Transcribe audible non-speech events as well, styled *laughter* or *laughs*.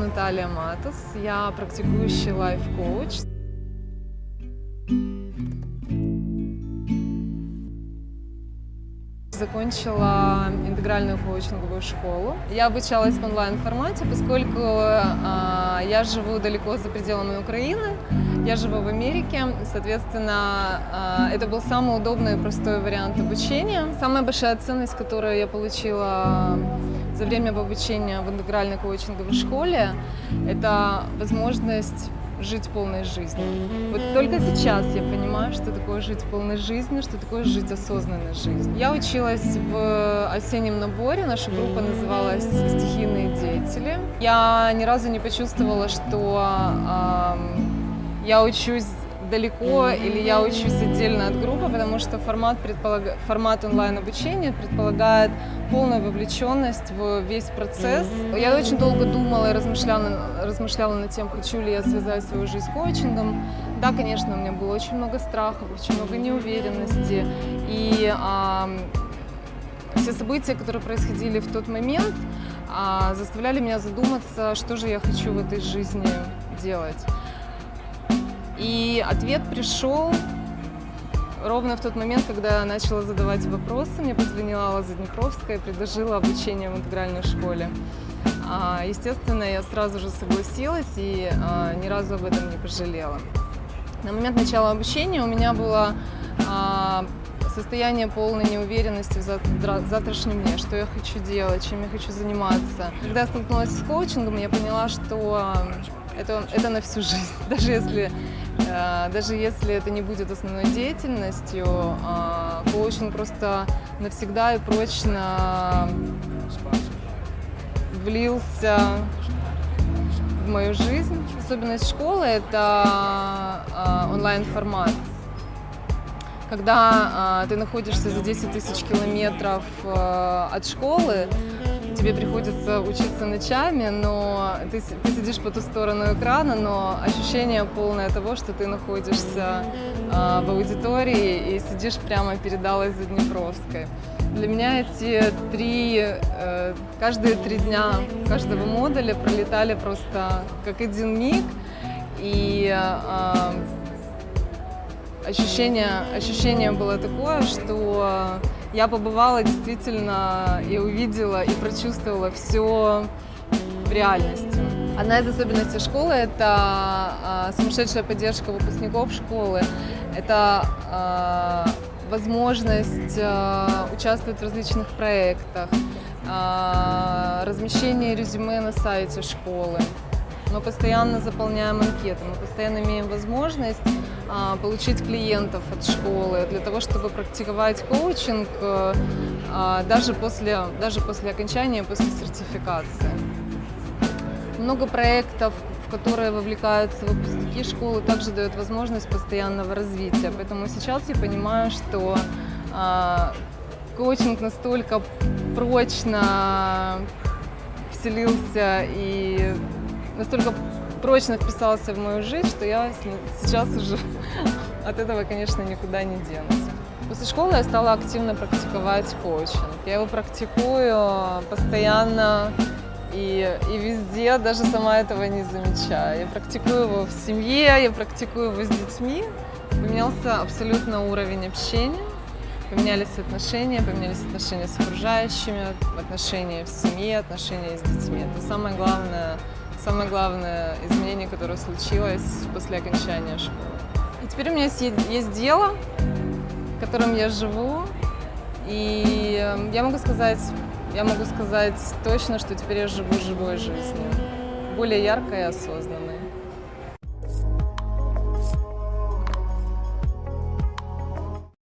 Наталья Матус, я практикующий лайф-коуч. Закончила интегральную коучинговую школу. Я обучалась в онлайн-формате, поскольку э, я живу далеко за пределами Украины. Я живу в Америке, соответственно, э, это был самый удобный и простой вариант обучения. Самая большая ценность, которую я получила за время обучения в интегральной коучинговой школе, это возможность жить полной жизнью. Вот только сейчас я понимаю, что такое жить полной жизнью, что такое жить осознанной жизнью. Я училась в осеннем наборе, наша группа называлась «Стихийные деятели». Я ни разу не почувствовала, что э, я учусь далеко или я учусь отдельно от группы, потому что формат, предполаг... формат онлайн-обучения предполагает полную вовлеченность в весь процесс. Я очень долго думала и размышляла, размышляла над тем, хочу ли я связать свою жизнь с коучингом. Да, конечно, у меня было очень много страхов, очень много неуверенности. И а, все события, которые происходили в тот момент, а, заставляли меня задуматься, что же я хочу в этой жизни делать. И ответ пришел ровно в тот момент, когда я начала задавать вопросы. Мне позвонила Алла Заднепровская и предложила обучение в интегральной школе. А, естественно, я сразу же согласилась и а, ни разу об этом не пожалела. На момент начала обучения у меня было а, состояние полной неуверенности в завтрашнем дне, что я хочу делать, чем я хочу заниматься. Когда я столкнулась с коучингом, я поняла, что это, это на всю жизнь. *laughs* Даже если, даже если это не будет основной деятельностью, э, коучинг просто навсегда и прочно влился в мою жизнь. Особенность школы – это э, онлайн-формат. Когда ты находишься за 10 тысяч километров от школы, тебе приходится учиться ночами, но ты, ты сидишь по ту сторону экрана, но ощущение полное того, что ты находишься э, в аудитории и сидишь прямо перед Аллой Заднепровской. Для меня эти три, э, каждые три дня каждого модуля пролетали просто как один миг, и э, ощущение, ощущение было такое, что я побывала действительно и увидела, и прочувствовала все в реальности. Одна из особенностей школы – это а, сумасшедшая поддержка выпускников школы, это а, возможность а, участвовать в различных проектах, размещение резюме на сайте школы. Мы постоянно заполняем анкеты, мы постоянно имеем возможность получить клиентов от школы для того, чтобы практиковать коучинг э, а, даже после, даже после окончания, после сертификации. Много проектов, в которые вовлекаются выпускники школы, также дают возможность постоянного развития. Поэтому сейчас я понимаю, что а, коучинг настолько прочно вселился и настолько прочно вписался в мою жизнь, что я сейчас уже *laughs* от этого, конечно, никуда не денусь. После школы я стала активно практиковать коучинг. Я его практикую постоянно и, и везде, даже сама этого не замечаю. Я практикую его в семье, я практикую его с детьми. Поменялся абсолютно уровень общения, поменялись отношения, поменялись отношения с окружающими, отношения в семье, отношения с детьми. Это самое главное самое главное изменение, которое случилось после окончания школы. И теперь у меня есть, есть дело, которым я живу, и эм, я могу сказать, я могу сказать точно, что теперь я живу живой жизнью, более яркой и осознанной.